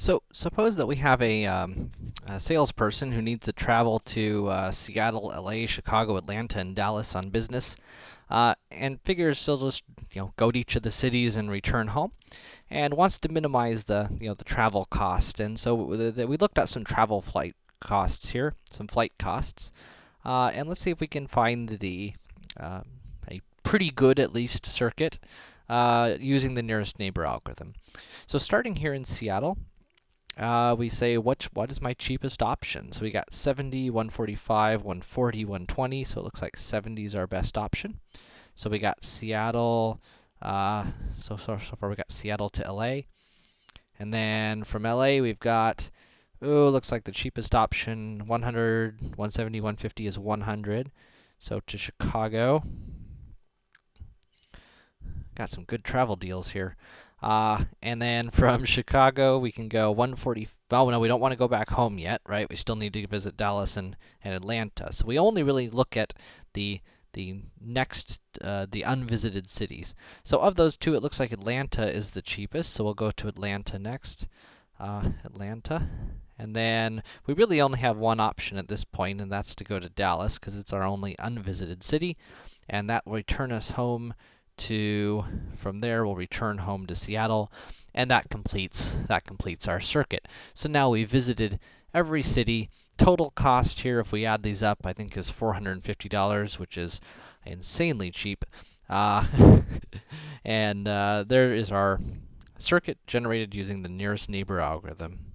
So, suppose that we have a, um, a salesperson who needs to travel to uh, Seattle, LA, Chicago, Atlanta, and Dallas on business, uh, and figures he'll just, you know, go to each of the cities and return home, and wants to minimize the, you know, the travel cost. And so we looked at some travel flight costs here, some flight costs, uh, and let's see if we can find the uh, a pretty good, at least, circuit uh, using the nearest neighbor algorithm. So starting here in Seattle, uh, we say, what, what is my cheapest option? So we got 70, 145, 140, 120, so it looks like 70 is our best option. So we got Seattle, uh, so, so, so far we got Seattle to LA. And then from LA, we've got, oh, looks like the cheapest option, 100, 170, 150 is 100. So to Chicago, got some good travel deals here. Uh, and then from Chicago, we can go 140. Oh, no, we don't want to go back home yet, right? We still need to visit Dallas and, and Atlanta. So we only really look at the the next, uh, the unvisited cities. So of those two, it looks like Atlanta is the cheapest, so we'll go to Atlanta next. Uh, Atlanta. And then we really only have one option at this point, and that's to go to Dallas, because it's our only unvisited city. And that will return us home to, from there, we'll return home to Seattle, and that completes, that completes our circuit. So now we've visited every city. Total cost here, if we add these up, I think is $450, which is insanely cheap. Uh, and uh, there is our circuit generated using the nearest neighbor algorithm.